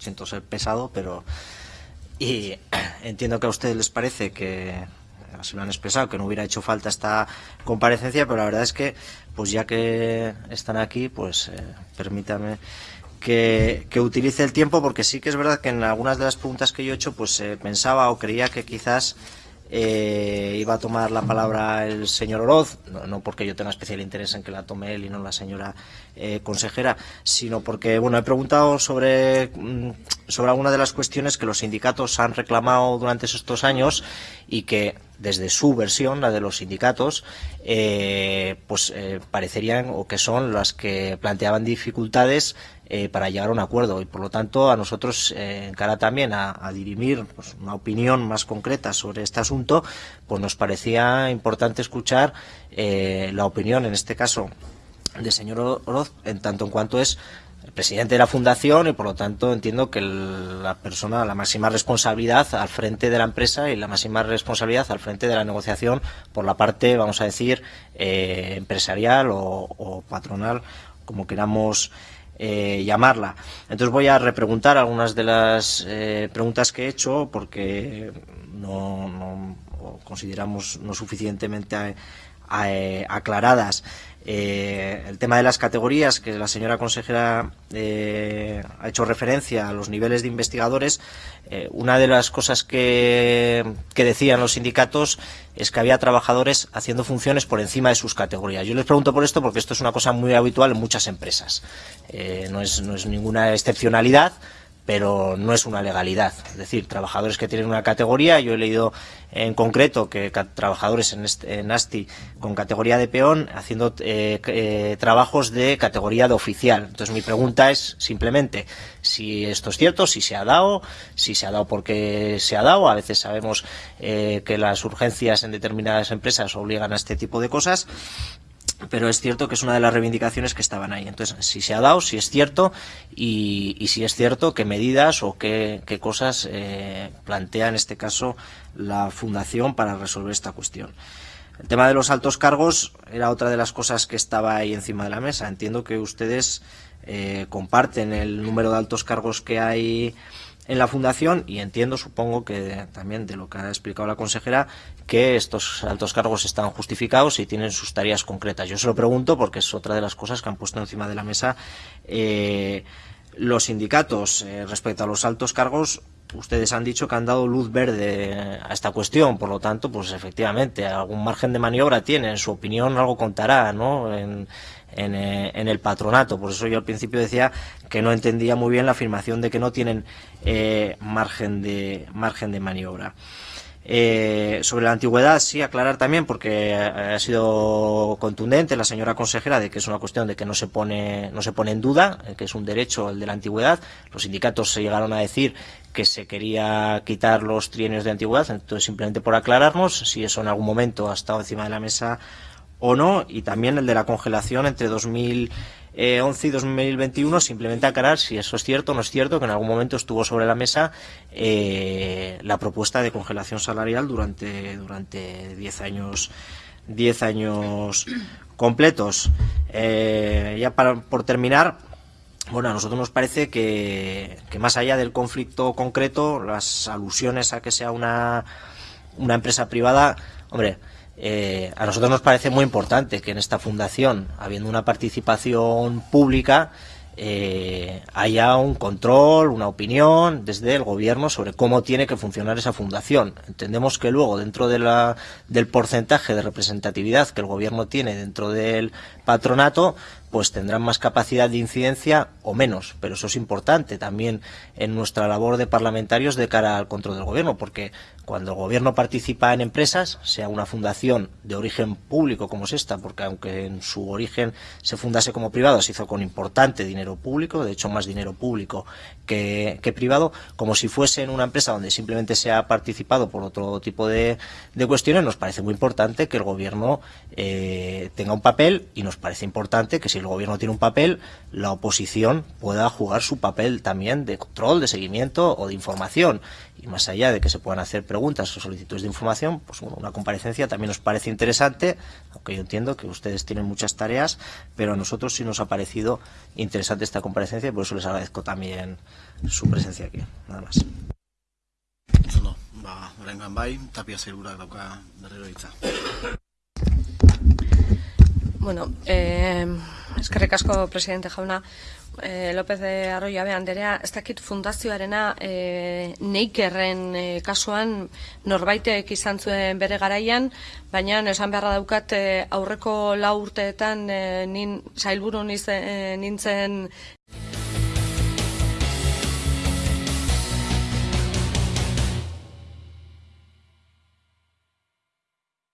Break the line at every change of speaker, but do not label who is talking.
siento ser pesado, pero y entiendo que a ustedes les parece que así lo han expresado, que no hubiera hecho falta esta comparecencia, pero la verdad es que, pues ya que están aquí, pues eh, permítame que, utilice el tiempo, porque sí que es verdad que en algunas de las preguntas que yo he hecho, pues eh, pensaba o creía que quizás eh, iba a tomar la palabra el señor Oroz, no, porque yo tenga especial interés en que la tome él y no la señora eh, consejera, sino porque bueno he preguntado sobre, mm, sobre algunas de las cuestiones que los sindicatos han reclamado durante estos años y que desde su versión, la de los sindicatos, eh, pues parecerían o que son las que planteaban dificultades eh, para llegar a un acuerdo. Y por lo tanto a nosotros eh, en cara también a, dirimir pues, una opinión más concreta sobre este asunto pues nos parecía importante escuchar eh, la opinión en este caso del señor Oroz en tanto en cuanto es presidente de la fundación y por lo tanto entiendo que la persona la máxima responsabilidad al frente de la empresa y la máxima responsabilidad al frente de la negociación por la parte vamos a decir empresarial o, patronal como queramos eh, llamarla. Entonces voy a repreguntar algunas de las eh, preguntas que he hecho porque no, consideramos no suficientemente eh, el tema de las categorías, que la señora consejera ha hecho referencia a los niveles de investigadores, una de las cosas que, decían los sindicatos es que había trabajadores haciendo funciones por encima de sus categorías. Yo les pregunto por esto porque esto es una cosa muy habitual en muchas empresas. Eh, no es ninguna excepcionalidad, pero no es una legalidad. Es decir, trabajadores que tienen una categoría, yo he leído en concreto que trabajadores en, este, en ASTI con categoría de peón haciendo eh, eh, trabajos de categoría de oficial. Entonces mi pregunta es simplemente si esto es cierto, si se ha dado, si se ha dado porque se ha dado. A veces sabemos que las urgencias en determinadas empresas obligan a este tipo de cosas pero es cierto que es una de las reivindicaciones que estaban ahí. Entonces, si se ha dado, si es cierto, y, si es cierto, qué medidas o qué, cosas eh, plantea en este caso la Fundación para resolver esta cuestión. El tema de los altos cargos era otra de las cosas que estaba ahí encima de la mesa. Entiendo que ustedes eh, comparten el número de altos cargos que hay en la Fundación y entiendo, supongo que también de lo que ha explicado la consejera, que estos altos cargos están justificados y tienen sus tareas concretas. Yo se lo pregunto porque es otra de las cosas que han puesto encima de la mesa eh, los sindicatos eh, respecto a los altos cargos. Ustedes han dicho que han dado luz verde a esta cuestión, por lo tanto, pues efectivamente, algún margen de maniobra tiene, en su opinión algo contará, ¿no? En, eh, en, el patronato. Por eso yo al principio decía que no entendía muy bien la afirmación de que no tienen eh, margen, de, margen de maniobra. Eh, sobre la antigüedad, sí, aclarar también, porque ha sido contundente la señora consejera de que es una cuestión de que no se pone, no se pone en duda, que es un derecho el de la antigüedad. Los sindicatos se llegaron a decir que se quería quitar los trienios de antigüedad, entonces simplemente por aclararnos, si eso en algún momento ha estado encima de la mesa o no, y también el de la congelación entre 2011 y 2021, simplemente aclarar si eso es cierto o no es cierto, que en algún momento estuvo sobre la mesa eh, la propuesta de congelación salarial durante durante 10 años 10 años completos. Eh, ya para, por terminar, bueno, a nosotros nos parece que, que, más allá del conflicto concreto, las alusiones a que sea una, una empresa privada, hombre, eh, a nosotros nos parece muy importante que en esta fundación, habiendo una participación pública, eh, haya un control, una opinión desde el gobierno sobre cómo tiene que funcionar esa fundación. Entendemos que luego, dentro del porcentaje de representatividad que el gobierno tiene dentro del patronato, pues tendrán más capacidad de incidencia o menos. Pero eso es importante también en nuestra labor de parlamentarios de cara al control del gobierno, porque cuando el gobierno participa en empresas, sea una fundación de origen público como es esta, porque aunque en su origen se fundase como privado, se hizo con importante dinero público, de hecho más dinero público que, privado, como si fuese en una empresa donde simplemente se ha participado por otro tipo de, cuestiones, nos parece muy importante que el gobierno eh, tenga un papel y nos parece importante que si el gobierno tiene un papel, la oposición pueda jugar su papel también de control, de seguimiento o de información. Y más allá de que se puedan hacer preguntas o solicitudes de información, pues una comparecencia también nos parece interesante, aunque yo entiendo que ustedes tienen muchas tareas, pero a nosotros sí nos ha parecido interesante esta comparecencia y por eso les agradezco también su presencia aquí. Nada más.
ba, horrengan bai, tapia zailurak dauka berriro hitza.
Bueno, eh, eskerrik asko presidente jauna, eh, López de Arroyabe Anderea, ez dakit fundazioarena eh, neikerren eh, kasuan norbaitek izan zuen bere garaian, baina esan beharra daukat eh, aurreko lau urteetan eh, nin, zailburu nintzen